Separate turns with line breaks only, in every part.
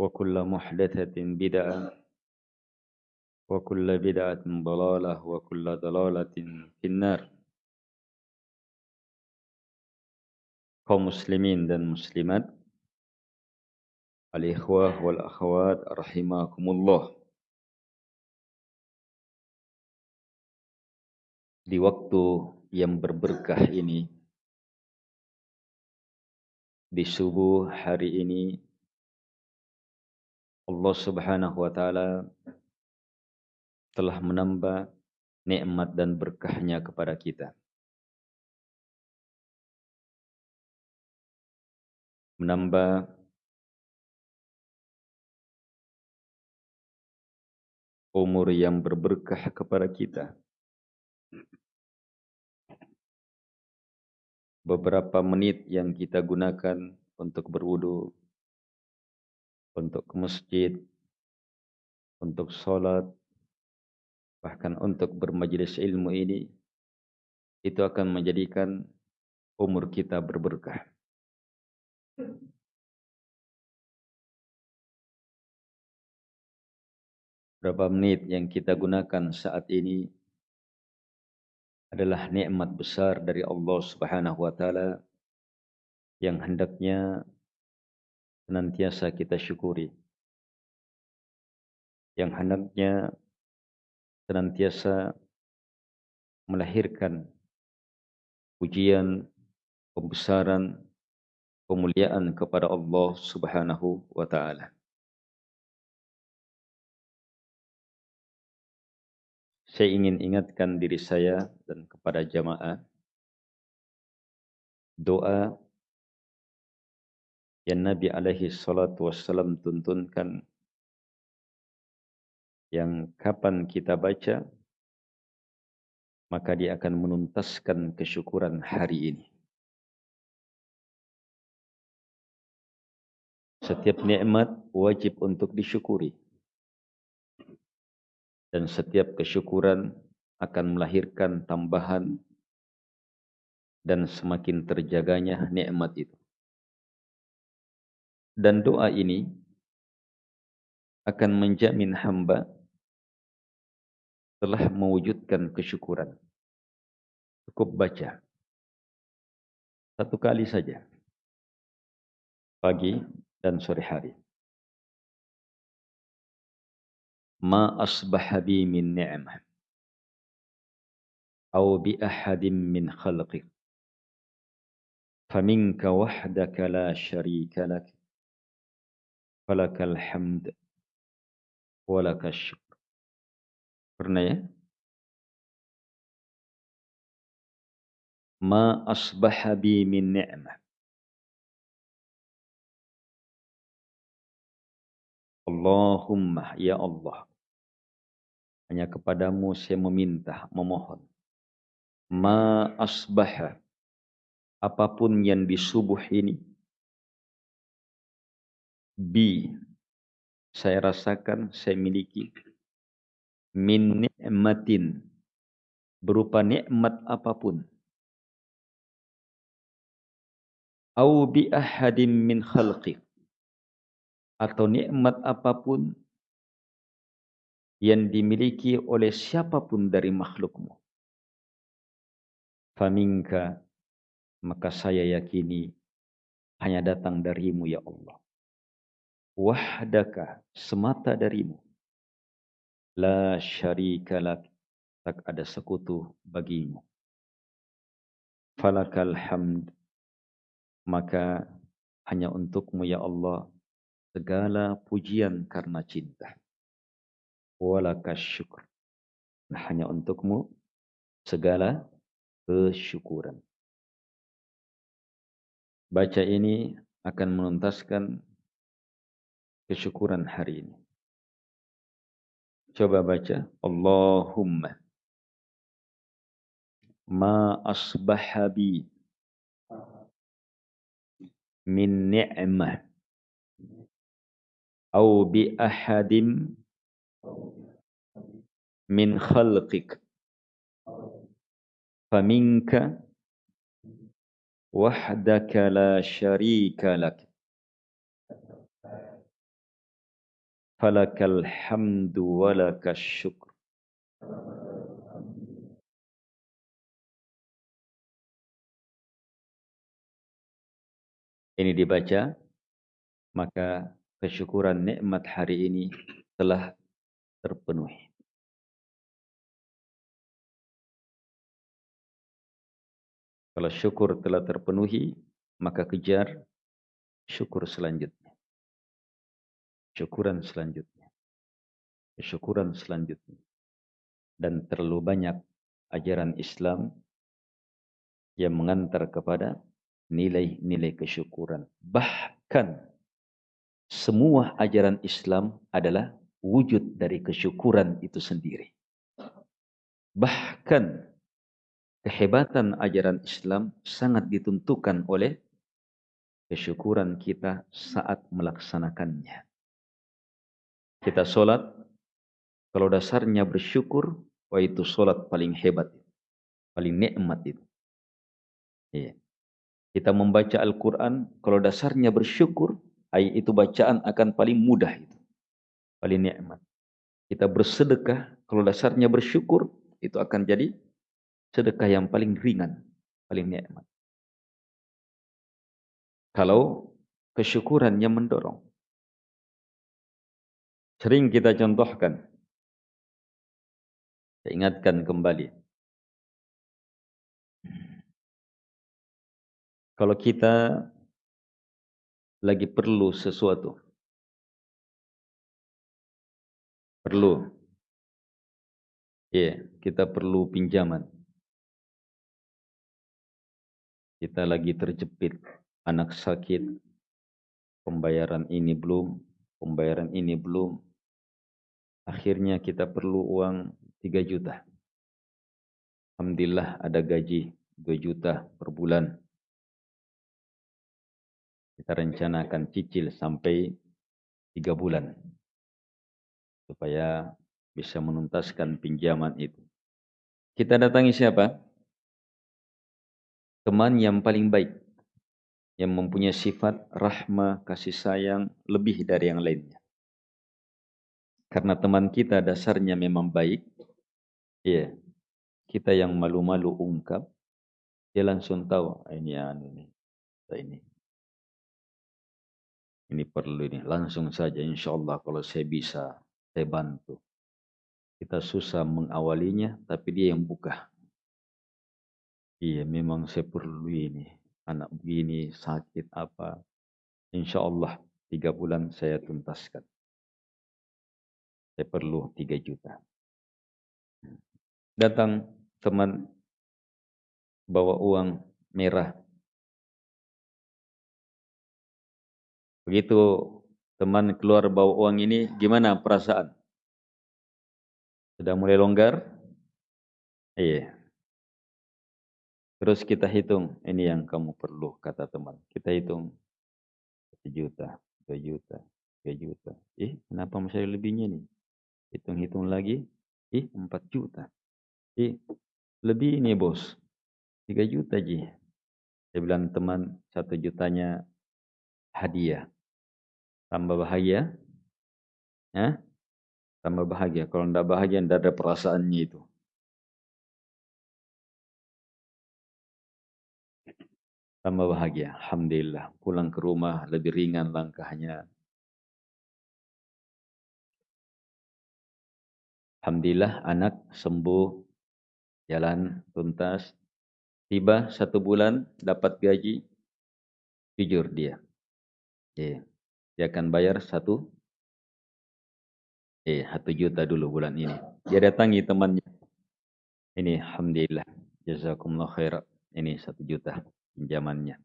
وكل محدثة بدعة وكل بدعة ضلالة وكل ضلالة في النار kaum muslimin dan muslimat al-ikhwah wal akhwat rahimakumullah di waktu yang berberkah ini di subuh hari ini Allah Subhanahu wa taala telah menambah nikmat dan berkahnya kepada kita. Menambah umur yang berberkah kepada kita. Beberapa menit yang kita gunakan untuk berwudu, untuk ke masjid, untuk sholat, bahkan untuk bermajelis ilmu ini, itu akan menjadikan umur kita berberkah. Berapa menit yang kita gunakan saat ini adalah nikmat besar dari Allah Subhanahu wa taala yang hendaknya senantiasa kita syukuri. Yang hendaknya senantiasa melahirkan pujian, pembesaran, kemuliaan kepada Allah Subhanahu wa taala. Saya ingin ingatkan diri saya dan kepada jamaah doa yang Nabi alaihi salatu wassalam tuntunkan yang kapan kita baca maka dia akan menuntaskan kesyukuran hari ini. Setiap nikmat wajib untuk disyukuri. Dan setiap kesyukuran akan melahirkan tambahan dan semakin terjaganya nikmat itu. Dan doa ini akan menjamin hamba telah mewujudkan kesyukuran. Cukup baca. Satu kali saja. Pagi dan sore hari. Ma asbaha bi min ni'mah. Au bi ahadin min khalqik. فمنك وحدك لا شريك لك falakal hamd. Walakal syukur. Pernah ya? Ma asbaha bi min ni'mah. Allahumma ya Allah. Hanya kepadamu saya meminta, memohon. Ma asbaha. Apa pun yang di subuh ini bi saya rasakan, saya miliki. Min ni'matin berupa nikmat apa pun. Au bi ahadim min khalqi atau nikmat apa pun yang dimiliki oleh siapa pun dari makhlukmu. Faminka maka saya yakini hanya datang darimu ya Allah wahdaka semata darimu. La syarika lak tak ada sekutu bagimu. Falakal hamd maka hanya untukmu ya Allah segala pujian karena cinta. Walakas syukur hanya untukmu segala kesyukuran. Baca ini akan menuntaskan kesyukuran hari ini. Coba baca. Allahumma ma asbaha bi min ni'mah au bi ahadim min khalqik faminka wahdaka la syarika lak falakal hamdu walakas syukur. Ini dibaca, maka kesyukuran nikmat hari ini telah terpenuhi. Kalau syukur telah terpenuhi, maka kejar syukur selanjutnya. Syukuran selanjutnya. Syukuran selanjutnya. Dan terlalu banyak ajaran Islam yang mengantar kepada nilai-nilai kesyukuran. Bahkan semua ajaran Islam adalah wujud dari kesyukuran itu sendiri. Bahkan kehebatan ajaran Islam sangat ditentukan oleh kesyukuran kita saat melaksanakannya. Kita sholat, kalau dasarnya bersyukur, wah itu sholat paling hebat, paling nikmat itu. Iya. Kita membaca Al-Quran, kalau dasarnya bersyukur, itu bacaan akan paling mudah itu. Paling nikmat. Kita bersedekah, kalau dasarnya bersyukur, itu akan jadi sedekah yang paling ringan, paling nikmat. Kalau kesyukurannya mendorong. Sering kita contohkan. Saya ingatkan kembali. Kalau kita lagi perlu sesuatu. Perlu. Ya, yeah, kita perlu pinjaman. kita lagi terjepit, anak sakit, pembayaran ini belum, pembayaran ini belum. Akhirnya kita perlu uang 3 juta. Alhamdulillah ada gaji 2 juta per bulan. Kita rencanakan cicil sampai 3 bulan. Supaya bisa menuntaskan pinjaman itu. Kita datangi siapa? teman yang paling baik yang mempunyai sifat rahmah, kasih sayang lebih dari yang lainnya. Karena teman kita dasarnya memang baik, ya kita yang malu-malu ungkap, dia langsung tahu ah, ini anu ini, ini, ini perlu ini. Langsung saja, insya Allah kalau saya bisa, saya bantu. Kita susah mengawalinya, tapi dia yang buka. Iya, memang saya perlu ini. Anak begini, sakit apa. Insya Allah, tiga bulan saya tuntaskan. Saya perlu tiga juta. Datang teman bawa uang merah. Begitu teman keluar bawa uang ini, gimana perasaan? Sudah mulai longgar? Iya. Terus kita hitung, ini yang kamu perlu, kata teman. Kita hitung, 1 juta, 2 juta, 3 juta. Eh, kenapa masih lebihnya nih? Hitung-hitung lagi, eh, 4 juta. Eh, lebih ini bos, 3 juta ji. Saya bilang teman, 1 jutanya hadiah. Tambah bahagia? Ya? Tambah bahagia. Kalau tidak bahagia, tidak ada perasaannya itu. Tambah bahagia. Alhamdulillah. Pulang ke rumah lebih ringan langkahnya. Alhamdulillah anak sembuh, jalan tuntas. Tiba satu bulan dapat gaji, jujur dia. Yeah. Dia akan bayar satu, eh satu juta dulu bulan ini. Dia datangi temannya. Ini Alhamdulillah. Jazakumullah khair. Ini satu juta pinjamannya.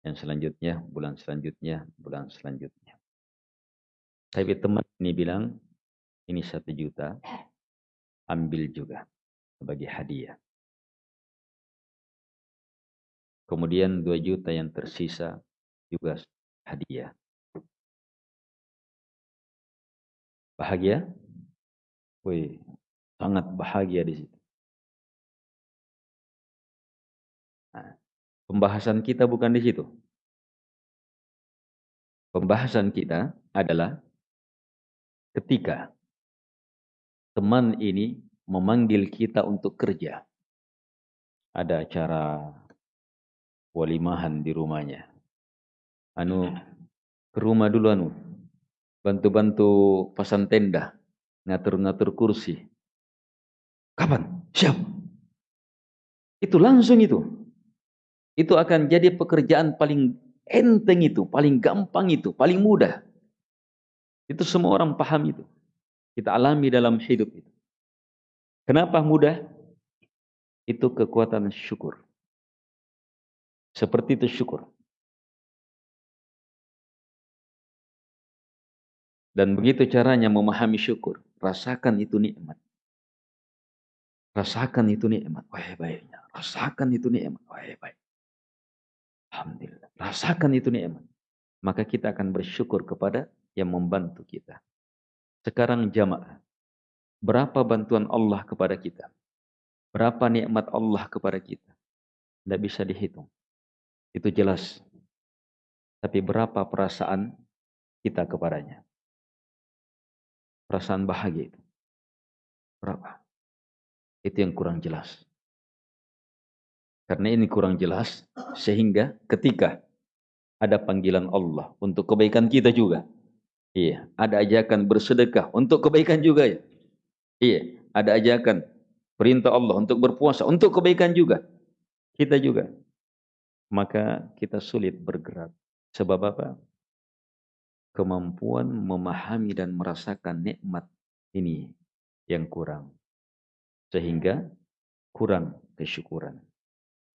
Yang selanjutnya, bulan selanjutnya, bulan selanjutnya. Tapi teman ini bilang, ini satu juta, ambil juga sebagai hadiah. Kemudian dua juta yang tersisa juga hadiah. Bahagia? Wih, sangat bahagia di situ. Pembahasan kita bukan di situ. Pembahasan kita adalah ketika teman ini memanggil kita untuk kerja. Ada acara walimahan di rumahnya. Anu ke rumah dulu anu. Bantu-bantu pasang tenda, ngatur-ngatur kursi. Kapan? Siap. Itu langsung itu. Itu akan jadi pekerjaan paling enteng itu, paling gampang itu, paling mudah. Itu semua orang paham itu. Kita alami dalam hidup itu. Kenapa mudah? Itu kekuatan syukur. Seperti itu syukur. Dan begitu caranya memahami syukur. Rasakan itu nikmat. Rasakan itu nikmat. Wah baiknya. Rasakan itu nikmat. Wah baik. Alhamdulillah. Rasakan itu nikmat. Maka kita akan bersyukur kepada yang membantu kita. Sekarang jamaah. Berapa bantuan Allah kepada kita? Berapa nikmat Allah kepada kita? Tidak bisa dihitung. Itu jelas. Tapi berapa perasaan kita kepadanya? Perasaan bahagia itu. Berapa? Itu yang kurang jelas. Karena ini kurang jelas, sehingga ketika ada panggilan Allah untuk kebaikan kita juga. Iya, ada ajakan bersedekah untuk kebaikan juga ya. Iya, ada ajakan perintah Allah untuk berpuasa untuk kebaikan juga. Kita juga. Maka kita sulit bergerak. Sebab apa? Kemampuan memahami dan merasakan nikmat ini yang kurang. Sehingga kurang kesyukuran.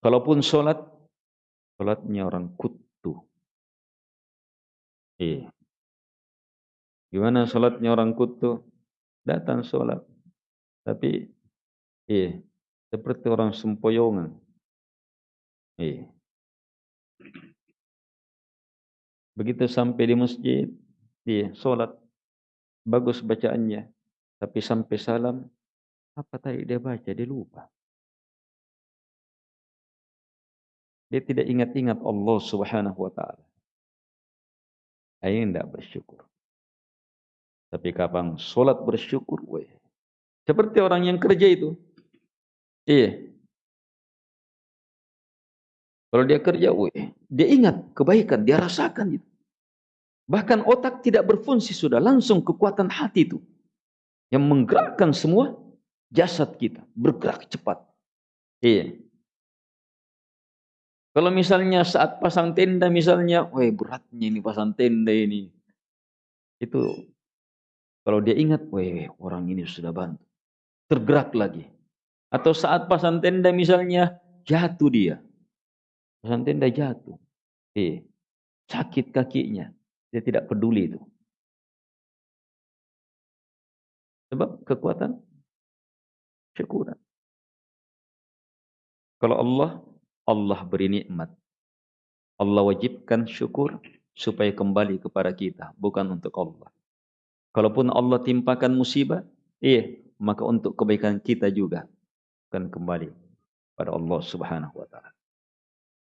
Kalaupun sholat, sholatnya orang kutu. Iya. Gimana sholatnya orang kutu? Datang sholat. Tapi, iya. Seperti orang sempoyongan. Iya. Begitu sampai di masjid, iya, sholat. Bagus bacaannya. Tapi sampai salam, apa tadi dia baca? Dia lupa. Dia tidak ingat-ingat Allah subhanahu wa ta'ala. Ayo tidak bersyukur. Tapi kapan sholat bersyukur, weh. Seperti orang yang kerja itu. Iya. Kalau dia kerja, weh, dia ingat kebaikan, dia rasakan itu. Bahkan otak tidak berfungsi sudah, langsung kekuatan hati itu. Yang menggerakkan semua jasad kita, bergerak cepat. Iya. Kalau misalnya saat pasang tenda misalnya, wah beratnya ini pasang tenda ini. Itu kalau dia ingat, wah orang ini sudah bantu. Tergerak lagi. Atau saat pasang tenda misalnya, jatuh dia. Pasang tenda jatuh. Eh, sakit kakinya. Dia tidak peduli itu. Sebab kekuatan syukuran. Kalau Allah Allah beri nikmat. Allah wajibkan syukur supaya kembali kepada kita, bukan untuk Allah. Kalaupun Allah timpakan musibah, iya, maka untuk kebaikan kita juga akan kembali pada Allah Subhanahu wa taala.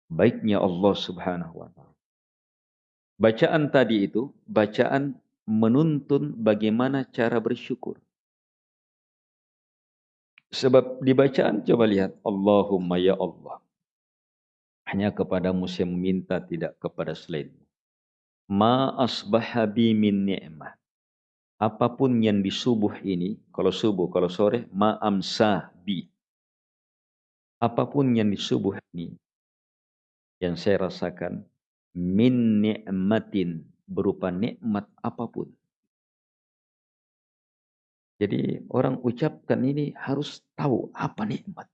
Baiknya Allah Subhanahu wa taala. Bacaan tadi itu bacaan menuntun bagaimana cara bersyukur. Sebab di bacaan coba lihat Allahumma ya Allah. Hanya kepadamu saya meminta, tidak kepada selainmu. Ma asbaha bi min ni'mah. Apa pun yang di subuh ini, kalau subuh, kalau sore, ma amsa bi. Apa pun yang di subuh ini, yang saya rasakan, min ni'matin, berupa nikmat apa pun. Jadi orang ucapkan ini harus tahu apa nikmat.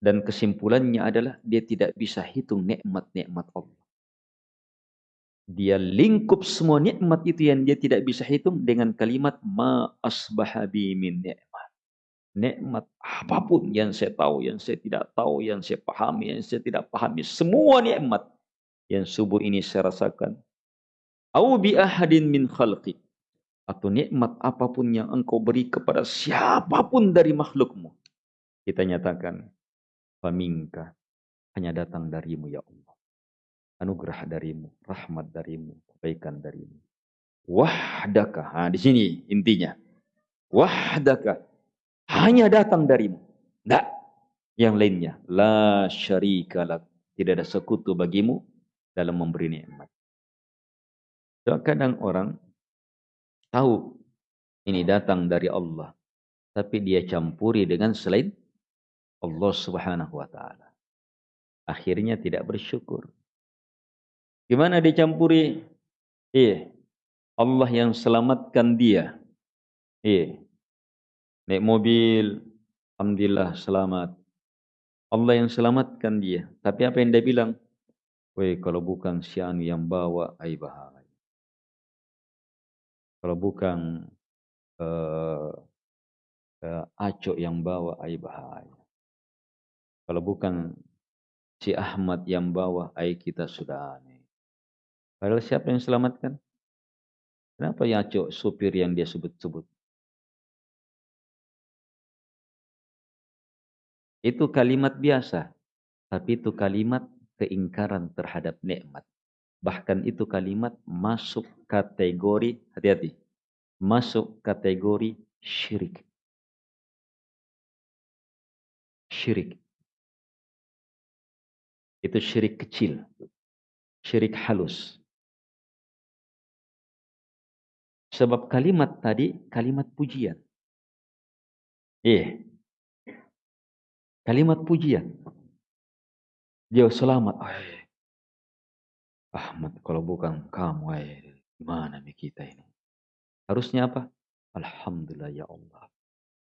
Dan kesimpulannya adalah dia tidak bisa hitung nikmat-nikmat Allah. Dia lingkup semua nikmat itu yang dia tidak bisa hitung dengan kalimat ma asbaha bi min nikmat. Nikmat apa pun yang saya tahu, yang saya tidak tahu, yang saya pahami, yang saya tidak pahami, semua nikmat yang subuh ini saya rasakan. Au bi ahadin min khalqi atau nikmat apa pun yang engkau beri kepada siapa pun dari makhlukmu. Kita nyatakan Faminka hanya datang darimu ya Allah. Anugerah darimu, rahmat darimu, kebaikan darimu. wahdaka. Nah, di sini intinya. Wahdaka. Hanya datang darimu. Tidak. Yang lainnya. La syarika lak. Tidak ada sekutu bagimu dalam memberi nikmat. So, kadang orang tahu ini datang dari Allah. Tapi dia campuri dengan selain Allah subhanahu wa ta'ala. Akhirnya tidak bersyukur. Gimana dicampuri? Iya. Allah yang selamatkan dia. Iya. Naik mobil, Alhamdulillah selamat. Allah yang selamatkan dia. Tapi apa yang dia bilang? Woi, kalau bukan si anu yang bawa, ai bahaya. Kalau bukan uh, uh, Acok yang bawa, ai bahaya. Kalau bukan si Ahmad yang bawa, ai kita sudah aneh. Padahal siapa yang selamatkan? Kenapa ya cok supir yang dia sebut-sebut? Itu kalimat biasa, tapi itu kalimat keingkaran terhadap nikmat. Bahkan itu kalimat masuk kategori, hati-hati, masuk kategori syirik. Syirik. Itu syirik kecil. Syirik halus. Sebab kalimat tadi kalimat pujian. Iya. Kalimat pujian. Dia selamat. Ay. Ahmad, kalau bukan kamu, ay, gimana nih kita ini? Harusnya apa? Alhamdulillah ya Allah.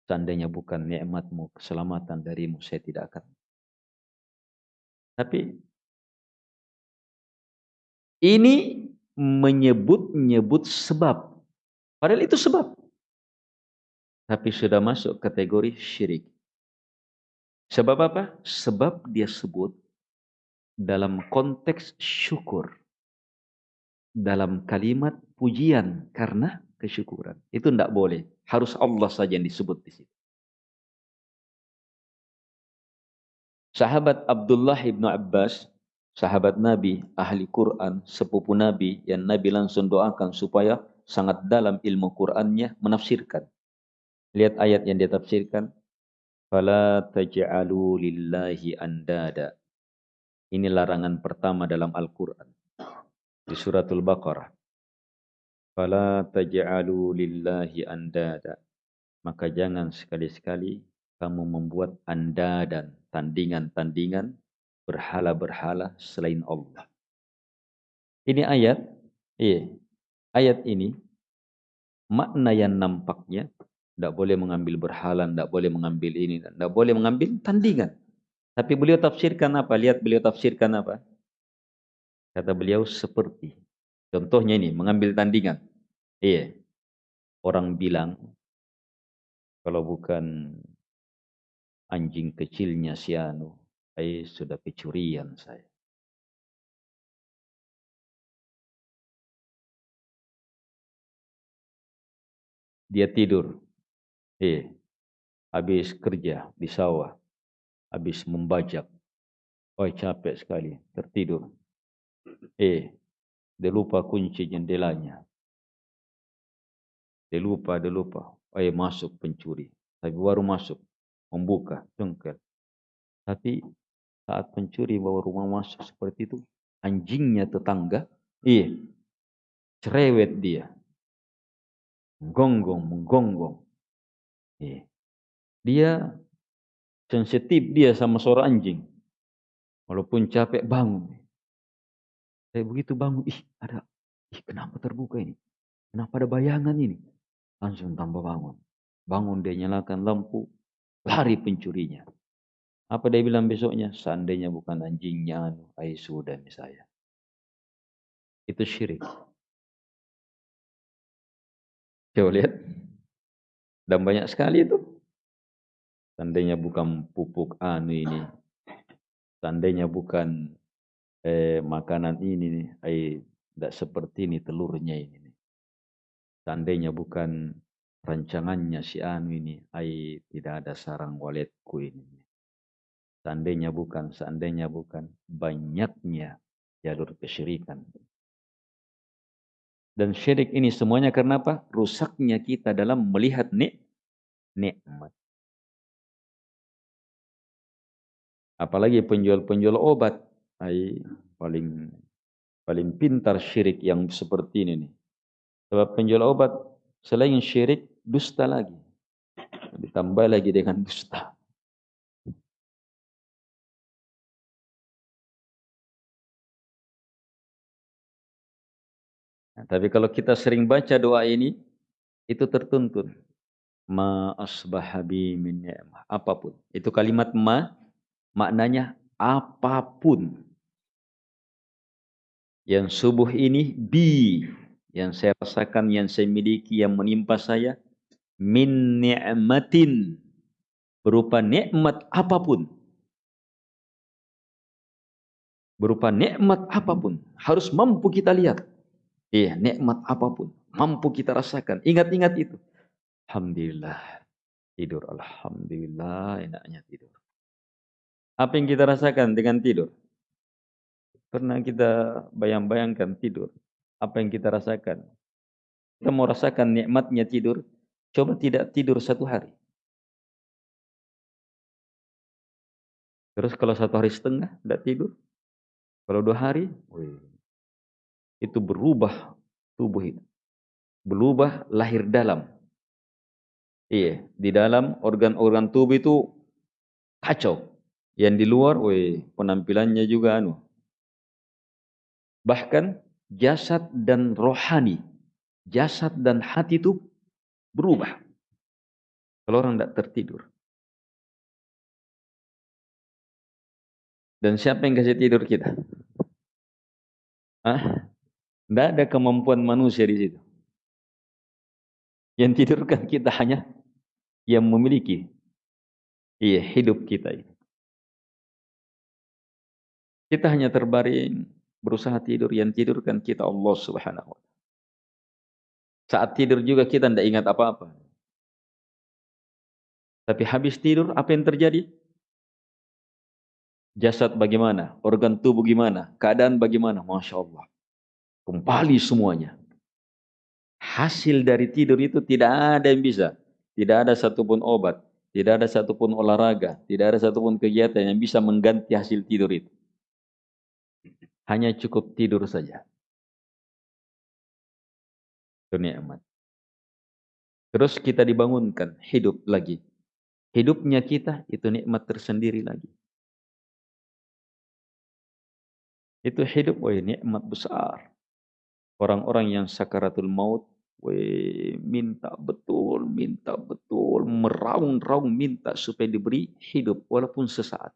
Seandainya bukan nikmatmu, keselamatan darimu, saya tidak akan. Tapi ini menyebut-nyebut sebab Padahal itu sebab. Tapi sudah masuk kategori syirik. Sebab apa? Sebab dia sebut dalam konteks syukur. Dalam kalimat pujian karena kesyukuran. Itu tidak boleh. Harus Allah saja yang disebut di situ. Sahabat Abdullah ibnu Abbas, sahabat Nabi, ahli Quran, sepupu Nabi, yang Nabi langsung doakan supaya sangat dalam ilmu Qur'annya menafsirkan. Lihat ayat yang dia tafsirkan. Fala taj'alu lillahi andada. Ini larangan pertama dalam Al-Quran. Di suratul Baqarah. Fala taj'alu lillahi andada. Maka jangan sekali-sekali kamu membuat anda dan tandingan-tandingan berhala-berhala selain Allah. Ini ayat, iya, ayat ini makna yang nampaknya tidak boleh mengambil berhala, tidak boleh mengambil ini, tidak boleh mengambil tandingan. Tapi beliau tafsirkan apa? Lihat beliau tafsirkan apa? Kata beliau seperti. Contohnya ini, mengambil tandingan. Iya. Orang bilang, kalau bukan anjing kecilnya si Anu, saya sudah kecurian saya. Dia tidur. Eh, habis kerja di sawah. Habis membajak. Oh, capek sekali. Tertidur. Eh, dia lupa kunci jendelanya. Dia lupa, dia lupa. Oh, eh, masuk pencuri. Tapi baru masuk. Membuka, cengkel. Tapi saat pencuri bawa rumah masuk seperti itu, anjingnya tetangga, iya, cerewet dia menggonggong, menggonggong. Yeah. Dia sensitif dia sama suara anjing. Walaupun capek bangun. Saya begitu bangun, ih ada, ih kenapa terbuka ini? Kenapa ada bayangan ini? Langsung tambah bangun. Bangun dia nyalakan lampu, lari pencurinya. Apa dia bilang besoknya? Seandainya bukan anjingnya, anu, ay sudah nih saya. Itu syirik. Coba lihat. Dan banyak sekali itu. Seandainya bukan pupuk anu ini. Seandainya bukan eh, makanan ini nih. Eh, tidak seperti ini telurnya ini. Seandainya bukan rancangannya si anu ini. Eh, tidak ada sarang waletku ini. Seandainya bukan, seandainya bukan. Banyaknya jalur kesyirikan. Dan syirik ini semuanya karena apa? Rusaknya kita dalam melihat nik nikmat. Apalagi penjual-penjual obat, ay, paling paling pintar syirik yang seperti ini nih. Sebab penjual obat selain syirik dusta lagi. Ditambah lagi dengan dusta. Nah, tapi kalau kita sering baca doa ini, itu tertuntun. Ma asbahabi min ni'mah. Apa pun. Itu kalimat ma, maknanya apa pun. Yang subuh ini bi. Yang saya rasakan, yang saya miliki, yang menimpa saya. Min ni'matin. Berupa nikmat apa pun. Berupa nikmat apa pun. Harus mampu kita lihat. Iya, nikmat apa pun mampu kita rasakan. Ingat-ingat itu. Alhamdulillah tidur. Alhamdulillah enaknya tidur. Apa yang kita rasakan dengan tidur? Pernah kita bayang-bayangkan tidur. Apa yang kita rasakan? Kita mau rasakan nikmatnya tidur. Coba tidak tidur satu hari. Terus kalau satu hari setengah tidak tidur. Kalau dua hari, wih, itu berubah tubuh itu. Berubah lahir dalam. Iya, di dalam organ-organ tubuh itu kacau. Yang di luar, weh, penampilannya juga anu. Bahkan jasad dan rohani, jasad dan hati itu berubah. Kalau orang tidak tertidur. Dan siapa yang kasih tidur kita? Hah? Tidak ada kemampuan manusia di situ. Yang tidurkan kita hanya yang memiliki iya, hidup kita ini. Kita hanya terbaring, berusaha tidur. Yang tidurkan kita Allah subhanahu wa Saat tidur juga kita tidak ingat apa-apa. Tapi habis tidur, apa yang terjadi? Jasad bagaimana? Organ tubuh gimana? Keadaan bagaimana? Masya Allah. Kembali semuanya. Hasil dari tidur itu tidak ada yang bisa. Tidak ada satupun obat. Tidak ada satupun olahraga. Tidak ada satupun kegiatan yang bisa mengganti hasil tidur itu. Hanya cukup tidur saja. Itu nikmat. Terus kita dibangunkan, hidup lagi. Hidupnya kita itu nikmat tersendiri lagi. Itu hidup, wah nikmat besar. Orang-orang yang sakaratul maut, we, minta betul, minta betul, meraung-raung minta supaya diberi hidup walaupun sesaat.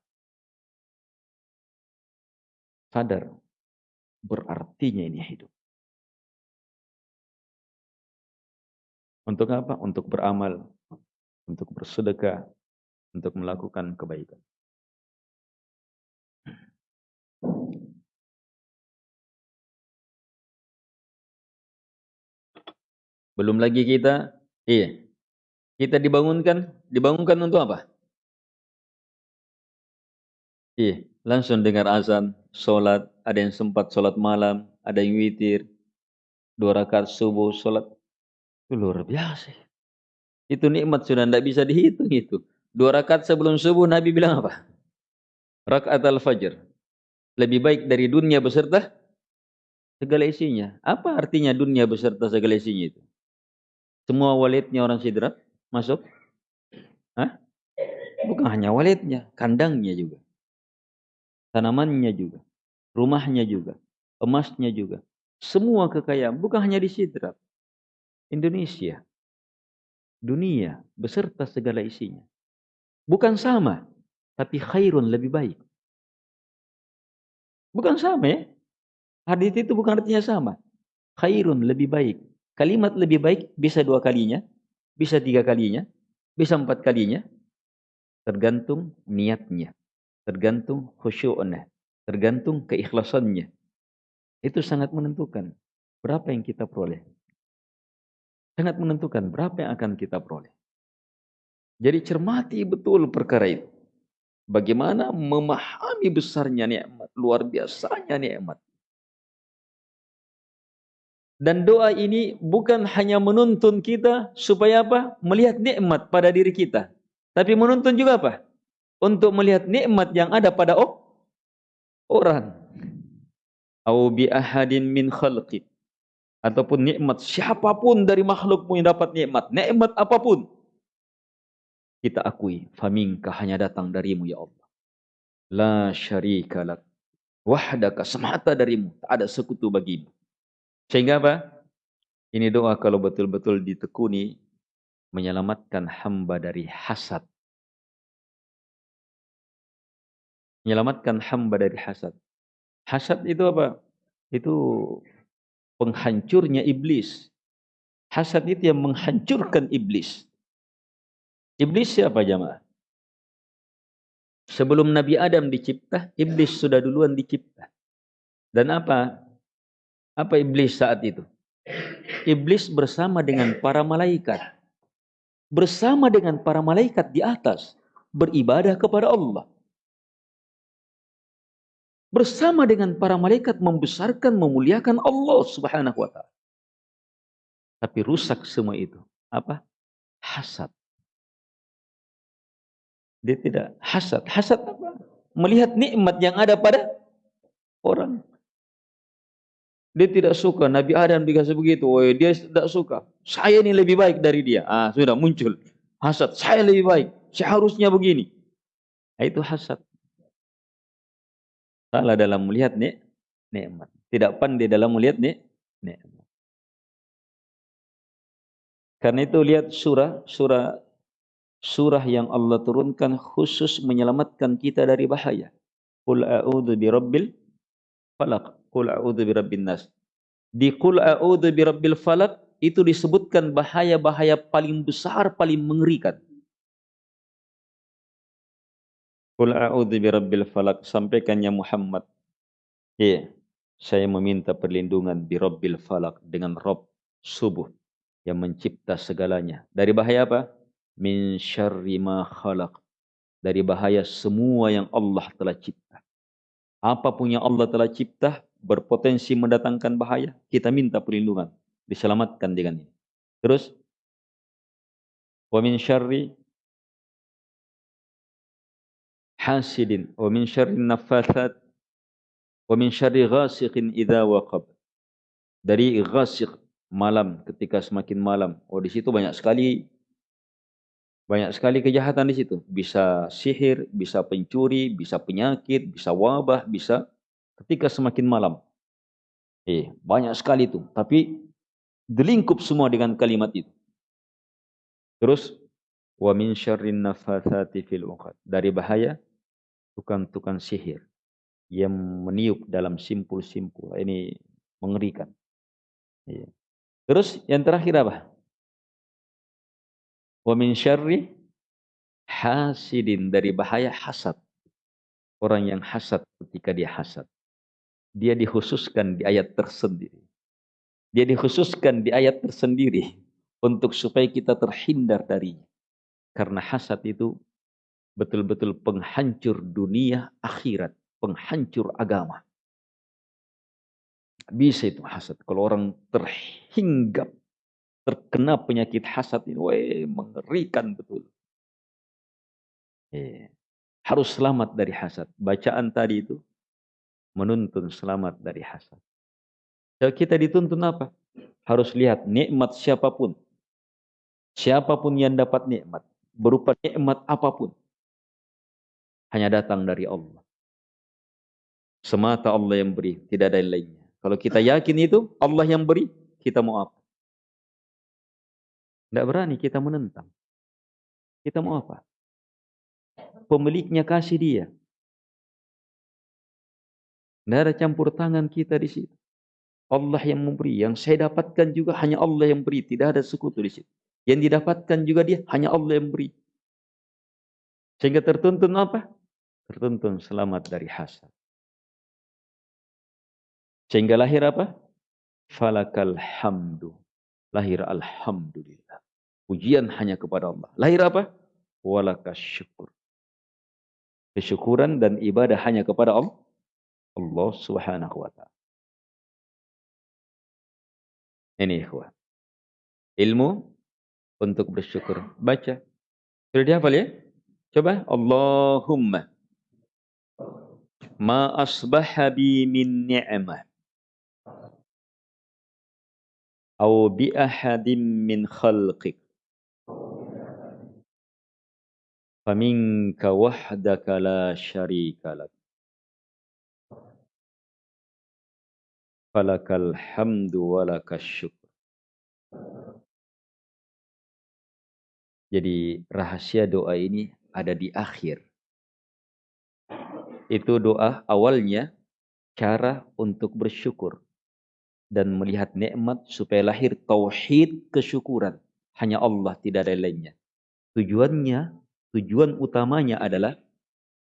Sadar, berartinya ini hidup. Untuk apa? Untuk beramal, untuk bersedekah, untuk melakukan kebaikan. Belum lagi kita, iya. Kita dibangunkan, dibangunkan untuk apa? Iya, langsung dengar azan, sholat, ada yang sempat sholat malam, ada yang witir, dua rakaat subuh, sholat. Itu luar biasa. Itu nikmat sudah tidak bisa dihitung itu. Dua rakaat sebelum subuh Nabi bilang apa? Rakaat al-fajr. Lebih baik dari dunia beserta segala isinya. Apa artinya dunia beserta segala isinya itu? Semua walidnya orang sidrat masuk? Hah? Bukan hanya walidnya, kandangnya juga. Tanamannya juga. Rumahnya juga. Emasnya juga. Semua kekayaan, bukan hanya di sidrat. Indonesia. Dunia beserta segala isinya. Bukan sama, tapi khairun lebih baik. Bukan sama ya. Hadis itu bukan artinya sama. Khairun lebih baik. Kalimat lebih baik bisa dua kalinya, bisa tiga kalinya, bisa empat kalinya. Tergantung niatnya, tergantung khusyuknya, tergantung keikhlasannya. Itu sangat menentukan berapa yang kita peroleh. Sangat menentukan berapa yang akan kita peroleh. Jadi cermati betul perkara itu. Bagaimana memahami besarnya nikmat, luar biasanya nikmat. Dan doa ini bukan hanya menuntun kita supaya apa? Melihat nikmat pada diri kita. Tapi menuntun juga apa? Untuk melihat nikmat yang ada pada orang. Au bi ahadin min khalqi. Ataupun nikmat siapa pun dari makhlukmu yang dapat nikmat. Nikmat apa pun. Kita akui. Faminka hanya datang darimu ya Allah. La syarika lak. Wahdaka semata darimu. Tak ada sekutu bagimu. Sehingga apa? Ini doa kalau betul-betul ditekuni menyelamatkan hamba dari hasad. Menyelamatkan hamba dari hasad. Hasad itu apa? Itu penghancurnya iblis. Hasad itu yang menghancurkan iblis. Iblis siapa jamaah? Sebelum Nabi Adam dicipta, iblis sudah duluan dicipta. Dan apa? Apa iblis saat itu? Iblis bersama dengan para malaikat. Bersama dengan para malaikat di atas. Beribadah kepada Allah. Bersama dengan para malaikat membesarkan, memuliakan Allah subhanahu wa ta'ala. Tapi rusak semua itu. Apa? Hasad. Dia tidak hasad. Hasad apa? Melihat nikmat yang ada pada orang. Dia tidak suka Nabi Adam dikasih begitu. Oh, dia tidak suka. Saya ini lebih baik dari dia. Ah, sudah muncul hasad. Saya lebih baik. Seharusnya begini. Nah, itu hasad. Salah dalam melihat nik nikmat. Tidak pandai dalam melihat nik nikmat. Karena itu lihat surah surah surah yang Allah turunkan khusus menyelamatkan kita dari bahaya. Qul a'udzu birabbil falaq. Qul a'udzu birabbin nas. Di Qul a'udzu birabbil falaq itu disebutkan bahaya-bahaya paling besar, paling mengerikan. Qul a'udzu birabbil falaq sampaikannya Muhammad. Iya, saya meminta perlindungan birabbil falaq dengan Rabb subuh yang mencipta segalanya. Dari bahaya apa? Min syarri ma khalaq. Dari bahaya semua yang Allah telah cipta. Apa pun yang Allah telah cipta, berpotensi mendatangkan bahaya, kita minta perlindungan, diselamatkan dengan ini. Terus wa min syarri hasidin wa min syarri naffathat wa min syarri ghasiqin idza waqab. Dari ghasiq malam ketika semakin malam. Oh di situ banyak sekali banyak sekali kejahatan di situ. Bisa sihir, bisa pencuri, bisa penyakit, bisa wabah, bisa ketika semakin malam. Eh, banyak sekali itu. Tapi dilingkup semua dengan kalimat itu. Terus wa min syarrin nafathati fil. Dari bahaya tukang-tukang sihir yang meniup dalam simpul-simpul. Ini mengerikan. Iya. Terus yang terakhir apa? Wa min syarri hasidin dari bahaya hasad. Orang yang hasad ketika dia hasad dia dikhususkan di ayat tersendiri. Dia dikhususkan di ayat tersendiri untuk supaya kita terhindar darinya. Karena hasad itu betul-betul penghancur dunia akhirat, penghancur agama. Bisa itu hasad. Kalau orang terhinggap, terkena penyakit hasad ini, weh, mengerikan betul. Eh, harus selamat dari hasad. Bacaan tadi itu menuntun selamat dari hasad. Kita dituntun apa? Harus lihat nikmat siapa pun. Siapa pun yang dapat nikmat. Berupa nikmat apa pun. Hanya datang dari Allah. Semata Allah yang beri. Tidak ada lainnya. Kalau kita yakin itu Allah yang beri. Kita mau apa? Tidak berani kita menentang. Kita mau apa? Pemiliknya kasih dia. Tidak ada campur tangan kita di situ. Allah yang memberi. Yang saya dapatkan juga hanya Allah yang beri. Tidak ada sekutu di situ. Yang didapatkan juga dia hanya Allah yang beri. Sehingga tertuntun apa? Tertuntun selamat dari hasad. Sehingga lahir apa? Falakal hamdu. Lahir alhamdulillah. Pujian hanya kepada Allah. Lahir apa? Walakas syukur. Kesyukuran dan ibadah hanya kepada Allah. Allah Subhanahu wa taala. Ini ikhwah. Ilmu untuk bersyukur. Baca. Sudah dihafal ya? Coba. Allahumma ma asbaha bi min ni'mah. Aw bi ahadin min khalqik. Faminka wahdaka la syarika lak. Falakal hamdu wa walakas syukur jadi rahasia doa ini ada di akhir. Itu doa awalnya cara untuk bersyukur dan melihat nikmat supaya lahir tauhid kesyukuran. Hanya Allah tidak ada lainnya. Tujuannya, tujuan utamanya adalah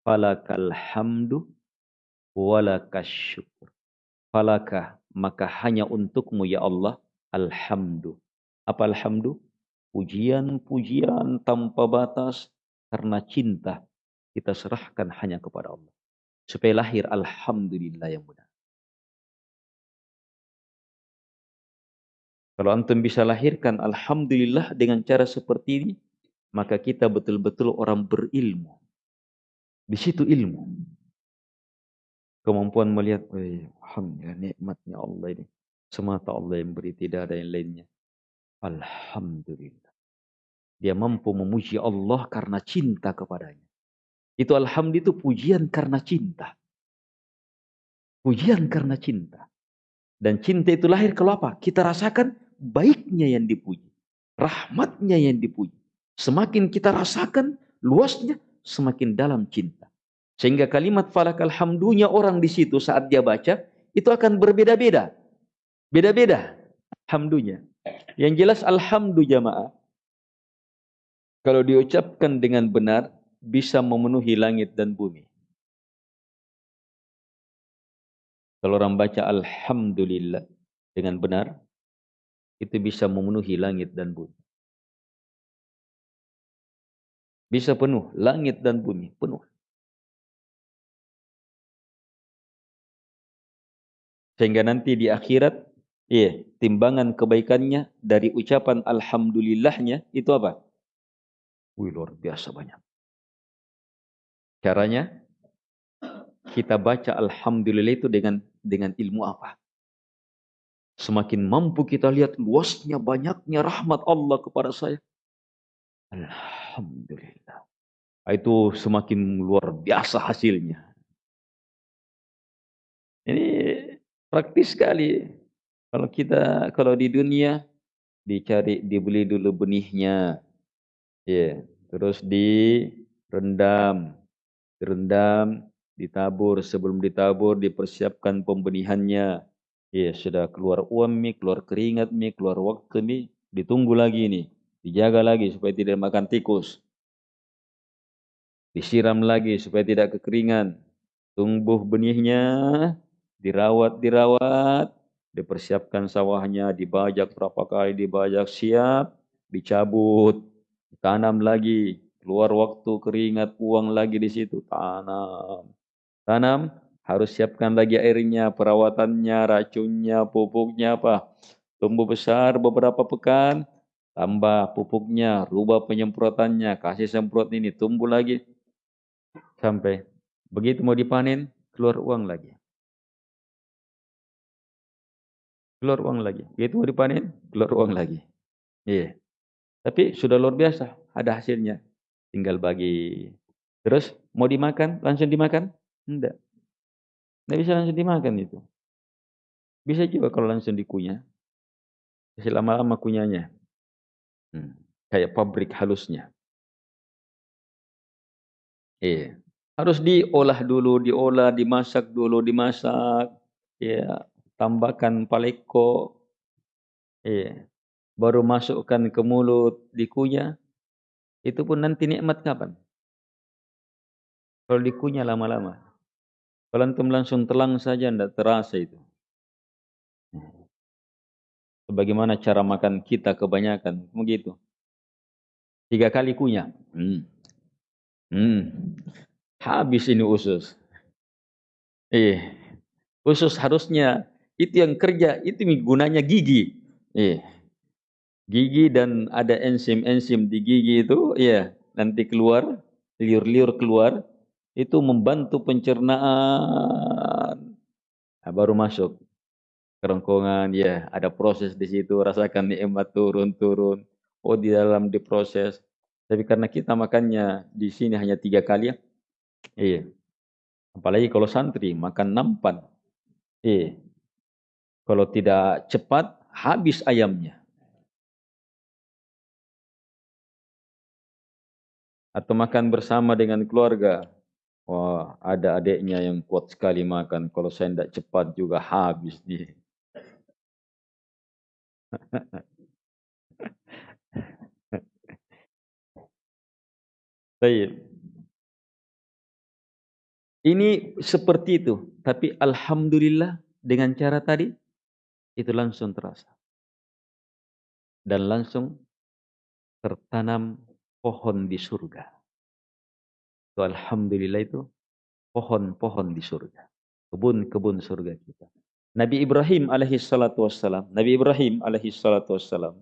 falakal hamdu walakas syukur. Falakah maka hanya untukmu ya Allah alhamdu. Apa alhamdu? Pujian-pujian tanpa batas karena cinta kita serahkan hanya kepada Allah. Supaya lahir alhamdulillah yang benar. Kalau antum bisa lahirkan alhamdulillah dengan cara seperti ini, maka kita betul-betul orang berilmu. Di situ ilmu. Kemampuan melihat, alhamdulillah nikmatnya Allah ini. Semata Allah yang beri, tidak ada yang lainnya. Alhamdulillah. Dia mampu memuji Allah karena cinta kepadanya. Itu alhamdulillah itu pujian karena cinta. Pujian karena cinta. Dan cinta itu lahir kalau apa? Kita rasakan baiknya yang dipuji, rahmatnya yang dipuji. Semakin kita rasakan luasnya, semakin dalam cinta. Sehingga kalimat falak alhamdunya orang di situ saat dia baca, itu akan berbeda-beda. Beda-beda alhamdunya. Yang jelas alhamdu jamaah. Kalau diucapkan dengan benar, bisa memenuhi langit dan bumi. Kalau orang baca Alhamdulillah dengan benar, itu bisa memenuhi langit dan bumi. Bisa penuh, langit dan bumi penuh. Sehingga nanti di akhirat, iya, timbangan kebaikannya dari ucapan alhamdulillahnya itu apa? Wih, luar biasa banyak. Caranya kita baca alhamdulillah itu dengan dengan ilmu apa? Semakin mampu kita lihat luasnya, banyaknya rahmat Allah kepada saya. Alhamdulillah. Itu semakin luar biasa hasilnya. Ini praktis sekali. Kalau kita, kalau di dunia, dicari, dibeli dulu benihnya. Ya, yeah. terus direndam. Direndam, ditabur. Sebelum ditabur, dipersiapkan pembenihannya Ya, sudah keluar uang mi, keluar keringat mi, keluar waktu mi, ditunggu lagi nih. Dijaga lagi supaya tidak makan tikus. Disiram lagi supaya tidak kekeringan. Tumbuh benihnya, dirawat, dirawat, dipersiapkan sawahnya, dibajak berapa kali, dibajak siap, dicabut, ditanam lagi, keluar waktu keringat, uang lagi di situ, tanam. Tanam, harus siapkan lagi airnya, perawatannya, racunnya, pupuknya apa. Tumbuh besar beberapa pekan, tambah pupuknya, rubah penyemprotannya, kasih semprot ini, tumbuh lagi. Sampai begitu mau dipanen, keluar uang lagi. Keluar uang lagi. Begitu mau dipanen, keluar uang lagi. Iya. Tapi sudah luar biasa, ada hasilnya. Tinggal bagi. Terus mau dimakan, langsung dimakan? Enggak. Tidak bisa langsung dimakan itu. Bisa juga kalau langsung dikunyah. Bisa lama-lama kunyahnya. Hmm. Kayak pabrik halusnya. Iya. Harus diolah dulu, diolah, dimasak dulu, dimasak. Ya, tambahkan paleko. Iya. Baru masukkan ke mulut, dikunyah. Itu pun nanti nikmat kapan? Kalau dikunyah lama-lama. Kalau antum langsung telang saja tidak terasa itu. Sebagaimana cara makan kita kebanyakan, begitu. Tiga kali kunyah. Hmm. Hmm. Habis ini usus. Eh, usus harusnya itu yang kerja, itu gunanya gigi. Iya. Gigi dan ada enzim-enzim di gigi itu, iya, nanti keluar, liur-liur keluar, itu membantu pencernaan. Nah, baru masuk kerongkongan, ya, ada proses di situ, rasakan nikmat turun-turun. Oh, di dalam diproses. Tapi karena kita makannya di sini hanya tiga kali ya, iya. Apalagi kalau santri makan nampan, iya. Kalau tidak cepat, habis ayamnya. Atau makan bersama dengan keluarga. Wah, ada adiknya yang kuat sekali makan. Kalau saya tidak cepat juga habis dia. Baik. Ini seperti itu. Tapi Alhamdulillah dengan cara tadi, itu langsung terasa. Dan langsung tertanam pohon di surga. Itu Alhamdulillah itu pohon-pohon di surga. Kebun-kebun surga kita. Nabi Ibrahim alaihi salatu wassalam. Nabi Ibrahim alaihi salatu wassalam.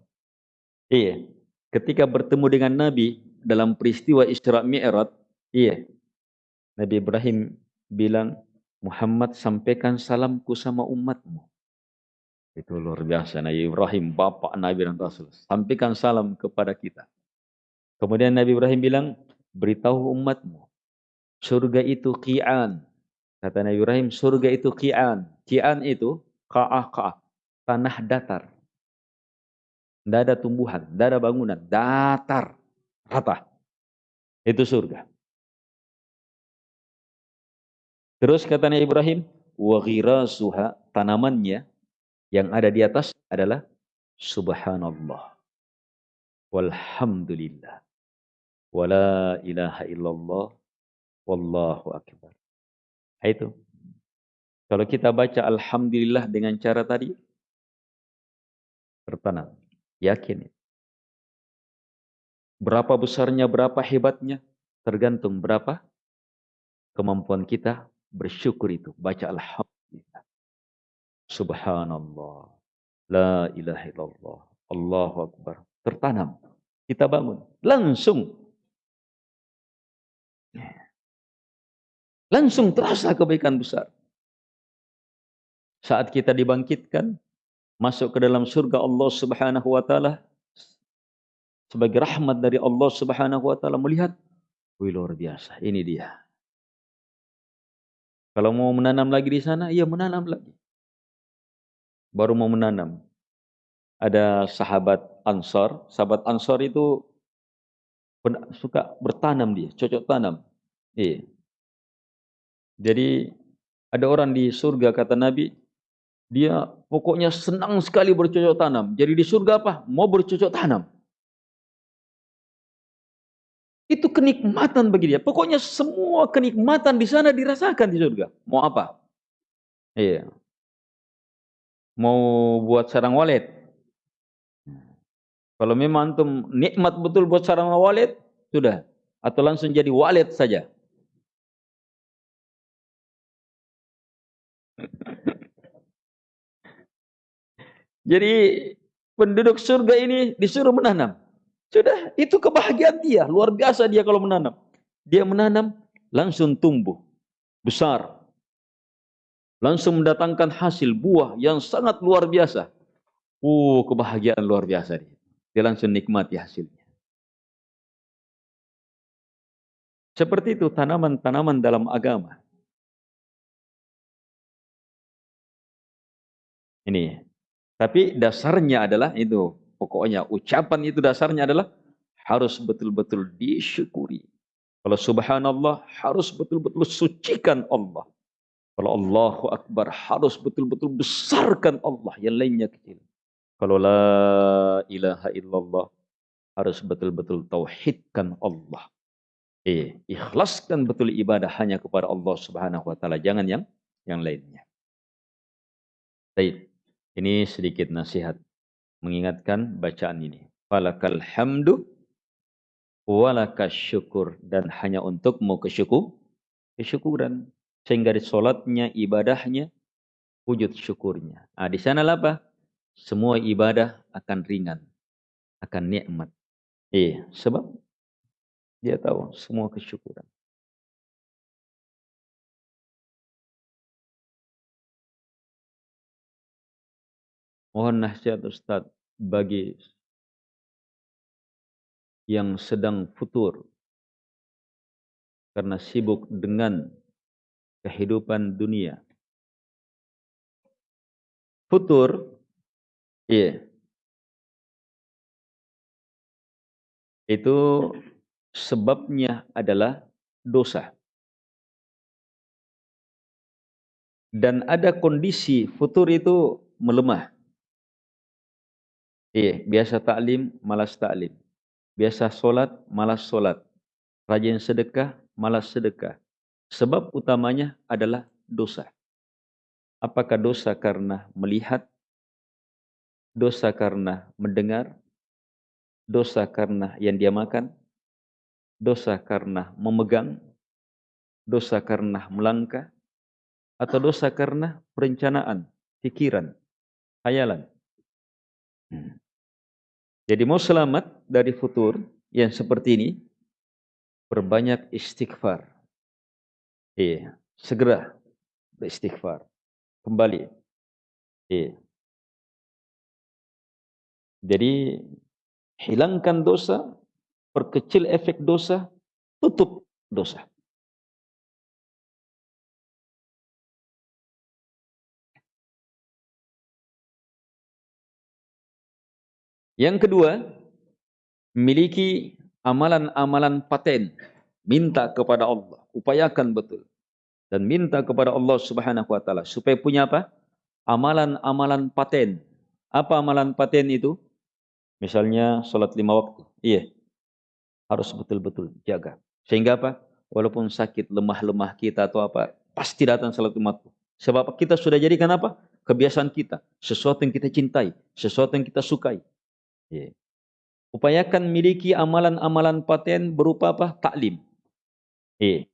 Iya. Ketika bertemu dengan Nabi dalam peristiwa Isra Mi'raj, iya. Nabi Ibrahim bilang, Muhammad sampaikan salamku sama umatmu. Itu luar biasa. Nabi Ibrahim, bapak Nabi dan Rasul. Sampaikan salam kepada kita. Kemudian Nabi Ibrahim bilang, beritahu umatmu. Surga itu ki'an. Kata Nabi Ibrahim, surga itu ki'an. Ki'an itu ka'ah ka'ah. Tanah datar. Tidak ada tumbuhan, tidak ada bangunan. Datar. Rata. Itu surga. Terus kata Nabi Ibrahim, wa suha tanamannya yang ada di atas adalah subhanallah walhamdulillah wala ilaha illallah wallahu akbar. Itu. Kalau kita baca Alhamdulillah dengan cara tadi, tertanam. Yakin. Berapa besarnya, berapa hebatnya, tergantung berapa kemampuan kita bersyukur itu. Baca Alhamdulillah. Subhanallah. La ilaha illallah. Allahu Akbar. Tertanam. Kita bangun. Langsung. Langsung terasa kebaikan besar. Saat kita dibangkitkan, masuk ke dalam surga Allah Subhanahu wa taala sebagai rahmat dari Allah Subhanahu wa taala melihat, wih luar biasa, ini dia. Kalau mau menanam lagi di sana, iya menanam lagi. Baru mau menanam. Ada sahabat Ansor, sahabat Ansor itu suka bertanam dia, cocok tanam. Iya. Jadi ada orang di surga kata Nabi, dia pokoknya senang sekali bercocok tanam. Jadi di surga apa? Mau bercocok tanam. Itu kenikmatan bagi dia. Pokoknya semua kenikmatan di sana dirasakan di surga. Mau apa? Iya. Mau buat sarang walet. Kalau memang antum nikmat betul buat sarang walet, sudah. Atau langsung jadi walet saja. Jadi penduduk surga ini disuruh menanam. Sudah, itu kebahagiaan dia. Luar biasa dia kalau menanam. Dia menanam, langsung tumbuh. Besar. Langsung mendatangkan hasil buah yang sangat luar biasa. Uh, kebahagiaan luar biasa dia. Dia langsung nikmati hasilnya. Seperti itu tanaman-tanaman dalam agama. Ini tapi dasarnya adalah itu. Pokoknya ucapan itu dasarnya adalah harus betul-betul disyukuri. Kalau subhanallah harus betul-betul sucikan Allah. Kalau Allahu Akbar harus betul-betul besarkan Allah. Yang lainnya kecil. Kalau la ilaha illallah harus betul-betul tauhidkan Allah. Eh, ikhlaskan betul ibadah hanya kepada Allah Subhanahu wa taala, jangan yang yang lainnya. Baik. Ini sedikit nasihat mengingatkan bacaan ini. Falakal hamdu walakas syukur dan hanya untuk mau kesyukur kesyukuran sehingga di salatnya ibadahnya wujud syukurnya. Ah di sana apa? Semua ibadah akan ringan, akan nikmat. Iya, sebab dia tahu semua kesyukuran. Mohon nasihat Ustaz bagi yang sedang futur karena sibuk dengan kehidupan dunia. Futur, iya, itu sebabnya adalah dosa. Dan ada kondisi futur itu melemah. Iya, biasa taklim, malas taklim. Biasa solat, malas solat. Rajin sedekah, malas sedekah. Sebab utamanya adalah dosa. Apakah dosa karena melihat? Dosa karena mendengar? Dosa karena yang dia makan? Dosa karena memegang? Dosa karena melangkah? Atau dosa karena perencanaan, pikiran, hayalan? Hmm. Jadi mau selamat dari futur yang seperti ini, perbanyak istighfar. Iya, segera beristighfar. Kembali. Iya. Jadi hilangkan dosa, perkecil efek dosa, tutup dosa. Yang kedua, miliki amalan-amalan paten. Minta kepada Allah upayakan betul dan minta kepada Allah Subhanahu wa taala supaya punya apa? Amalan-amalan paten. Apa amalan paten itu? Misalnya salat lima waktu. Iya. Harus betul-betul jaga. Sehingga apa? Walaupun sakit, lemah-lemah kita atau apa, pasti datang salat lima waktu. Sebab kita sudah jadikan apa? Kebiasaan kita. Sesuatu yang kita cintai. Sesuatu yang kita sukai. Iya. Upayakan miliki amalan-amalan paten berupa apa? Taklim. Iya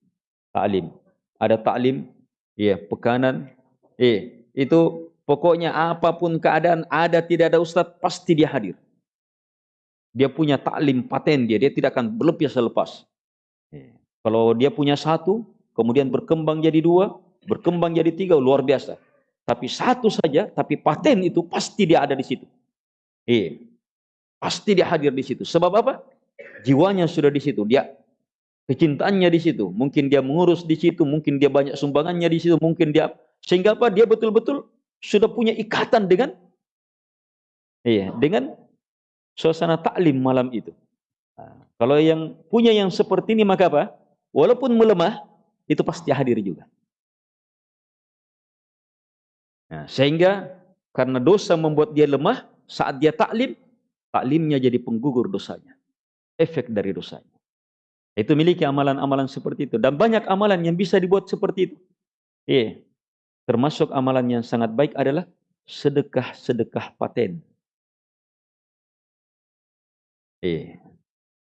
taklim. Ada taklim, ya, pekanan. Eh, itu pokoknya apa pun keadaan ada tidak ada ustaz pasti dia hadir. Dia punya taklim paten dia, dia tidak akan berlepas selepas. Eh, kalau dia punya satu, kemudian berkembang jadi dua, berkembang jadi tiga, luar biasa. Tapi satu saja, tapi paten itu pasti dia ada di situ. Eh, pasti dia hadir di situ. Sebab apa? Jiwanya sudah di situ. Dia kecintaannya di situ. Mungkin dia mengurus di situ, mungkin dia banyak sumbangannya di situ, mungkin dia sehingga apa? Dia betul-betul sudah punya ikatan dengan iya, dengan suasana taklim malam itu. Kalau yang punya yang seperti ini maka apa? Walaupun melemah, itu pasti hadir juga. Nah, sehingga karena dosa membuat dia lemah, saat dia taklim, taklimnya jadi penggugur dosanya. Efek dari dosanya. Itu miliki amalan-amalan seperti itu. Dan banyak amalan yang bisa dibuat seperti itu. Iya. Termasuk amalan yang sangat baik adalah sedekah-sedekah paten. Iya.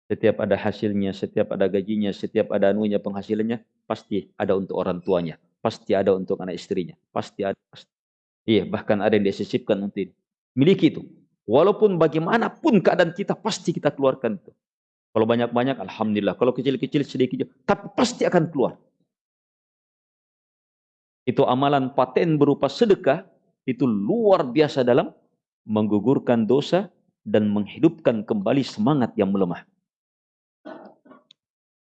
Setiap ada hasilnya, setiap ada gajinya, setiap ada anunya penghasilannya, pasti ada untuk orang tuanya. Pasti ada untuk anak istrinya. Pasti ada. Pasti. Iya, bahkan ada yang disisipkan untuk ini. Miliki itu. Walaupun bagaimanapun keadaan kita, pasti kita keluarkan itu. Kalau banyak-banyak, Alhamdulillah. Kalau kecil-kecil, sedikit. Tapi pasti akan keluar. Itu amalan paten berupa sedekah. Itu luar biasa dalam menggugurkan dosa dan menghidupkan kembali semangat yang melemah.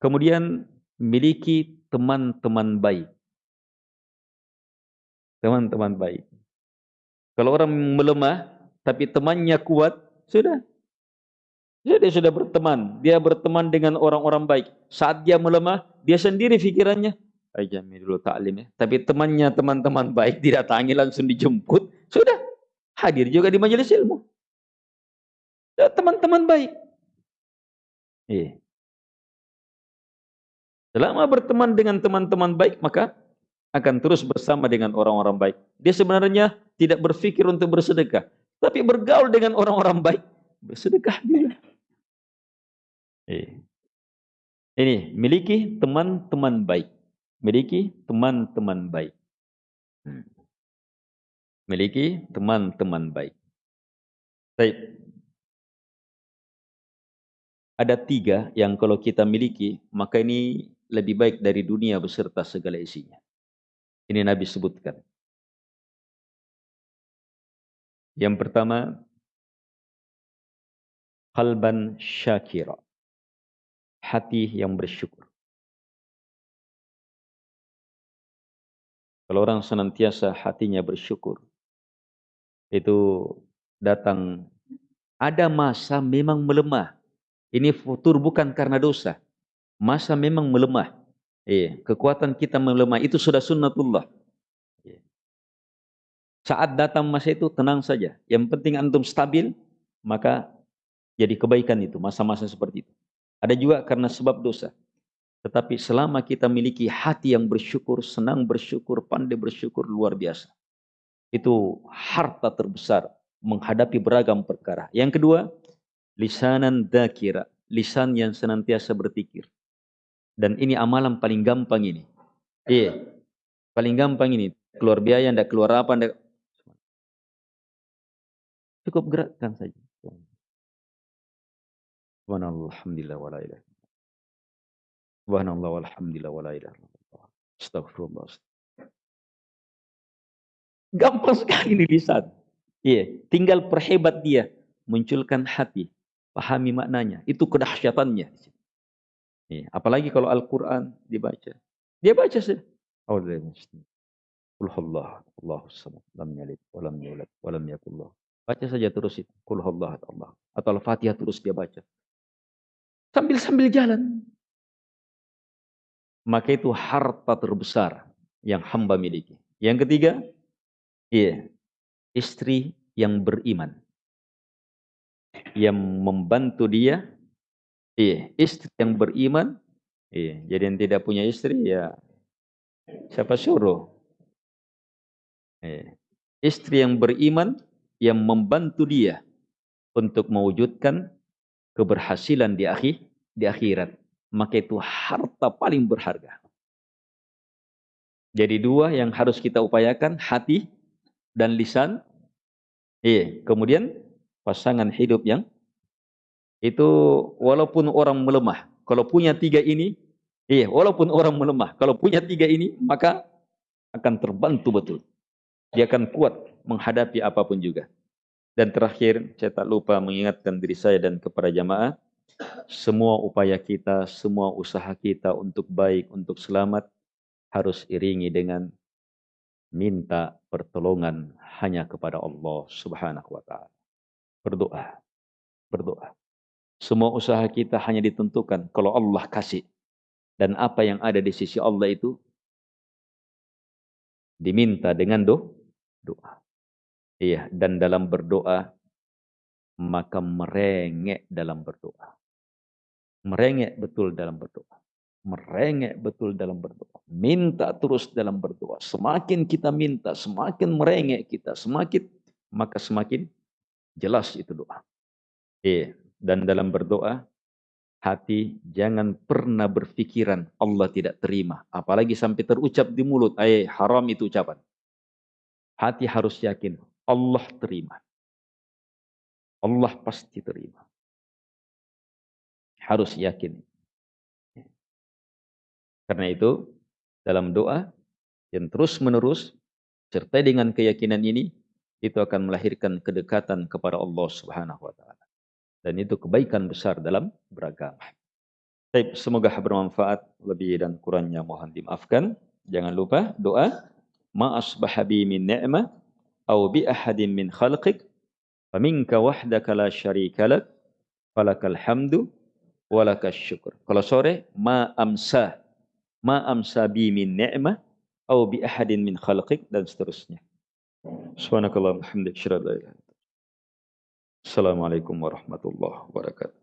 Kemudian miliki teman-teman baik. Teman-teman baik. Kalau orang melemah, tapi temannya kuat, sudah dia sudah berteman. Dia berteman dengan orang-orang baik. Saat dia melemah, dia sendiri fikirannya. Ajami dulu taklim ya. Tapi temannya, teman-teman baik didatangi langsung dijemput. Sudah. Hadir juga di majelis ilmu. Teman-teman baik. Iya. Selama berteman dengan teman-teman baik, maka akan terus bersama dengan orang-orang baik. Dia sebenarnya tidak berpikir untuk bersedekah. Tapi bergaul dengan orang-orang baik, bersedekah juga. Eh. Ini miliki teman-teman baik. Miliki teman-teman baik. Hmm. Miliki teman-teman baik. Baik. Ada tiga yang kalau kita miliki, maka ini lebih baik dari dunia beserta segala isinya. Ini Nabi sebutkan. Yang pertama, qalban syakira. Hati yang bersyukur. Kalau orang senantiasa hatinya bersyukur, itu datang ada masa memang melemah. Ini futur bukan karena dosa. Masa memang melemah. Eh, kekuatan kita melemah itu sudah sunnatullah. Iya. Saat datang masa itu tenang saja. Yang penting antum stabil, maka jadi kebaikan itu, masa-masa seperti itu. Ada juga karena sebab dosa. Tetapi selama kita miliki hati yang bersyukur, senang bersyukur, pandai bersyukur, luar biasa. Itu harta terbesar menghadapi beragam perkara. Yang kedua, lisanan dakira, lisan yang senantiasa berpikir. Dan ini amalan paling gampang ini. Iya, paling gampang ini. Keluar biaya, ndak keluar apa, ndak. Cukup gerakkan saja. Subhanallah, alhamdulillah, wa la ilaha Subhanallah, walhamdulillah, wa la ilaha illallah. Astagfirullah. Gampang sekali ini lisan. Iya, tinggal perhebat dia munculkan hati, pahami maknanya. Itu kedahsyatannya. Iya, apalagi kalau Al-Qur'an dibaca. Dia baca saja. Baca saja terus itu. Atau Al-Fatihah terus dia baca. Sambil-sambil jalan. Maka itu harta terbesar yang hamba miliki. Yang ketiga, iya, istri yang beriman. Yang membantu dia, iya, istri yang beriman, iya. Jadi yang tidak punya istri, ya siapa suruh? Iya. Istri yang beriman, yang membantu dia untuk mewujudkan keberhasilan di akhir di akhirat, maka itu harta paling berharga. Jadi dua yang harus kita upayakan, hati dan lisan. Iya, kemudian pasangan hidup yang itu walaupun orang melemah, kalau punya tiga ini, iya, walaupun orang melemah, kalau punya tiga ini, maka akan terbantu betul. Dia akan kuat menghadapi apa pun juga. Dan terakhir, saya tak lupa mengingatkan diri saya dan kepada jamaah, semua upaya kita, semua usaha kita untuk baik, untuk selamat, harus iringi dengan minta pertolongan hanya kepada Allah subhanahu wa ta'ala. Berdoa, berdoa. Semua usaha kita hanya ditentukan kalau Allah kasih. Dan apa yang ada di sisi Allah itu diminta dengan do, doa. Iya, dan dalam berdoa maka merengek dalam berdoa. Merengek betul dalam berdoa. Merengek betul dalam berdoa. Minta terus dalam berdoa. Semakin kita minta, semakin merengek kita, semakin maka semakin jelas itu doa. Iya, dan dalam berdoa hati jangan pernah berpikiran Allah tidak terima, apalagi sampai terucap di mulut, eh haram itu ucapan. Hati harus yakin Allah terima. Allah pasti terima. Harus yakin. Karena itu, dalam doa yang terus-menerus, serta dengan keyakinan ini, itu akan melahirkan kedekatan kepada Allah Subhanahu wa taala. Dan itu kebaikan besar dalam beragama. Baik, semoga bermanfaat lebih dan kurangnya mohon dimaafkan. Jangan lupa doa ma asbaha bi min ni'mah aw bi ahadin min khalqik faminka wahdaka la syarika lak falakal hamdu walakas syukur. Kalau sore ma amsa ma amsa bi min ni'mah aw bi ahadin min khalqik dan seterusnya. سبحانك اللهم وبحمدك أشهد أن لا إله إلا أنت. السلام عليكم ورحمة الله وبركاته.